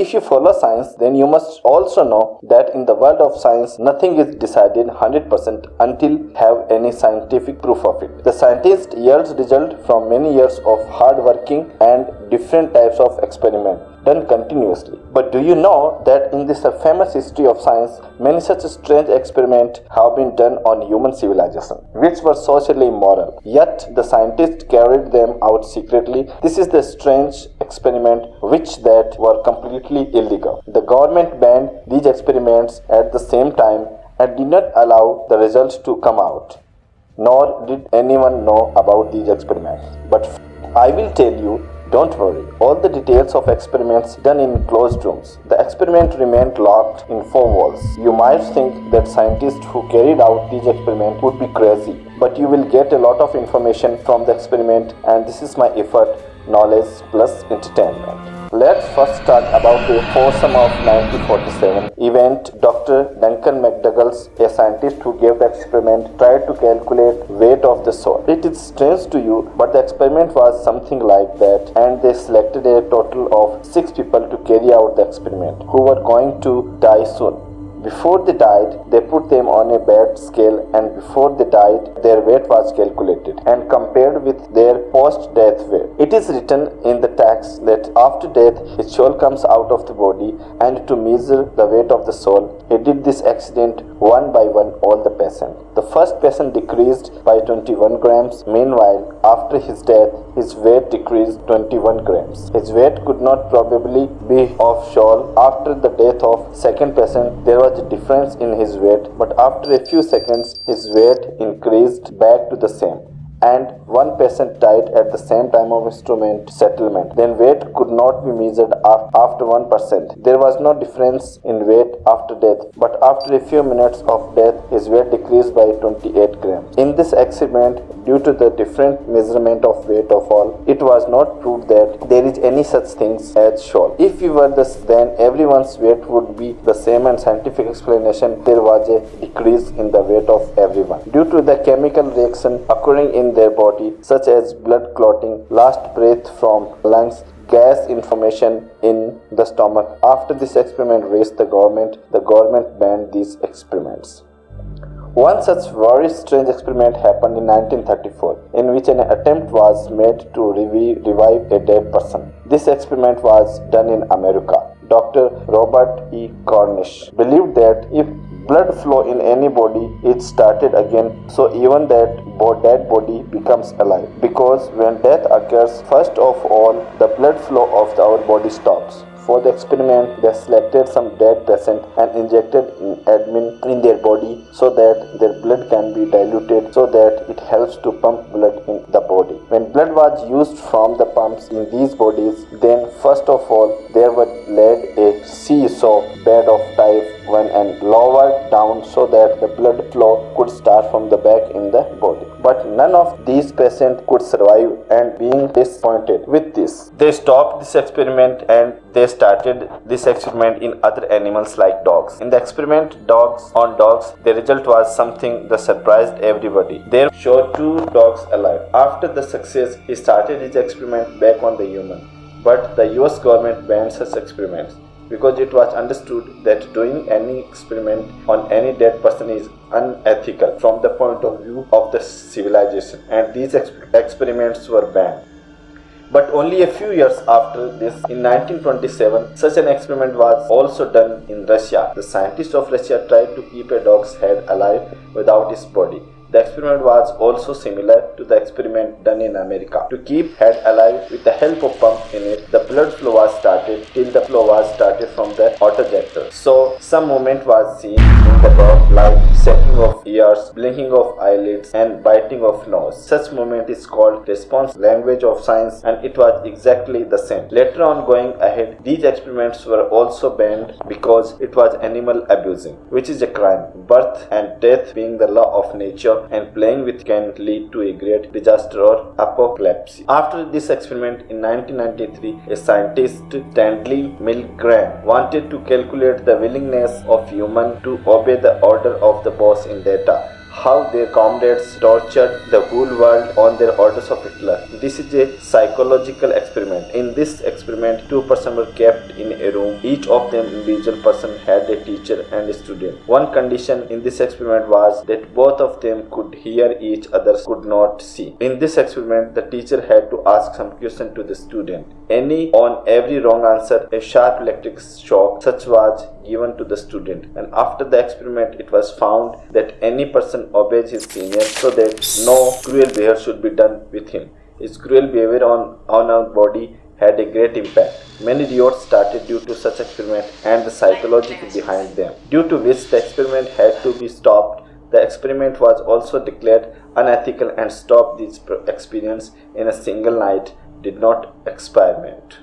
If you follow science, then you must also know that in the world of science, nothing is decided 100% until have any scientific proof of it. The scientist yields result from many years of hard working and different types of experiment done continuously. But do you know that in this famous history of science, many such strange experiments have been done on human civilization, which were socially immoral. Yet the scientists carried them out secretly. This is the strange experiment which that were completely illegal. The government banned these experiments at the same time and did not allow the results to come out. Nor did anyone know about these experiments. But I will tell you don't worry, all the details of experiments done in closed rooms. The experiment remained locked in four walls. You might think that scientists who carried out these experiments would be crazy, but you will get a lot of information from the experiment and this is my effort, knowledge plus entertainment. Let's first start about the foursome of 1947 event. Dr. Duncan MacDougall, a scientist who gave the experiment, tried to calculate weight of the soul. It is strange to you, but the experiment was something like that and they selected a total of six people to carry out the experiment who were going to die soon. Before they died, they put them on a bed scale and before they died, their weight was calculated and compared with their post-death weight. It is written in the text that after death, his soul comes out of the body and to measure the weight of the soul, he did this accident one by one all the patients. The first patient decreased by 21 grams. Meanwhile, after his death, his weight decreased 21 grams. His weight could not probably be of soul. After the death of second patient, there was a difference in his weight, but after a few seconds, his weight increased back to the same and one patient died at the same time of instrument settlement. Then weight could not be measured after 1%. There was no difference in weight after death, but after a few minutes of death, his weight decreased by 28 grams. In this experiment, due to the different measurement of weight of all, it was not proved that there is any such things as soul. If you were this, then everyone's weight would be the same and scientific explanation, there was a decrease in the weight of everyone. Due to the chemical reaction occurring in their body such as blood clotting, last breath from lungs, gas information in the stomach. After this experiment raised the government, the government banned these experiments. One such very strange experiment happened in 1934, in which an attempt was made to revive a dead person. This experiment was done in America. Dr. Robert E. Cornish believed that if blood flow in any body it started again. So even that dead body becomes alive. Because when death occurs first of all the blood flow of our body stops. For the experiment, they selected some dead patient and injected admin in their body so that their blood can be diluted so that it helps to pump blood in the body. When blood was used from the pumps in these bodies, then first of all, there was laid a seesaw bed of type one and lowered down so that the blood flow could start from the back in the body. But none of these patients could survive and being disappointed with this, they stopped this experiment and they started this experiment in other animals like dogs. In the experiment dogs on dogs, the result was something that surprised everybody. They showed two dogs alive. After the success, he started his experiment back on the human. But the US government banned such experiments because it was understood that doing any experiment on any dead person is unethical from the point of view of the civilization and these exp experiments were banned. But only a few years after this, in 1927, such an experiment was also done in Russia. The scientists of Russia tried to keep a dog's head alive without its body. The experiment was also similar to the experiment done in America. To keep head alive with the help of pump in it, the blood flow was started till the flow was started from the autojector. So some movement was seen in the dog like shaking of ears, blinking of eyelids and biting of nose. Such movement is called response language of science and it was exactly the same. Later on going ahead, these experiments were also banned because it was animal abusing, which is a crime. Birth and death being the law of nature and playing with can lead to a great disaster or apocalypse. After this experiment in 1993, a scientist Stanley Milgram wanted to calculate the willingness of human to obey the order of the boss in data how their comrades tortured the whole world on their orders of Hitler. This is a psychological experiment. In this experiment, two persons were kept in a room. Each of them individual person had a teacher and a student. One condition in this experiment was that both of them could hear each other, could not see. In this experiment, the teacher had to ask some question to the student. Any on every wrong answer, a sharp electric shock such was given to the student. And after the experiment, it was found that any person obeys his senior so that no cruel behavior should be done with him. His cruel behavior on, on our body had a great impact. Many riots started due to such experiment and the psychology behind them, due to which the experiment had to be stopped. The experiment was also declared unethical and stopped this experience in a single night, did not experiment.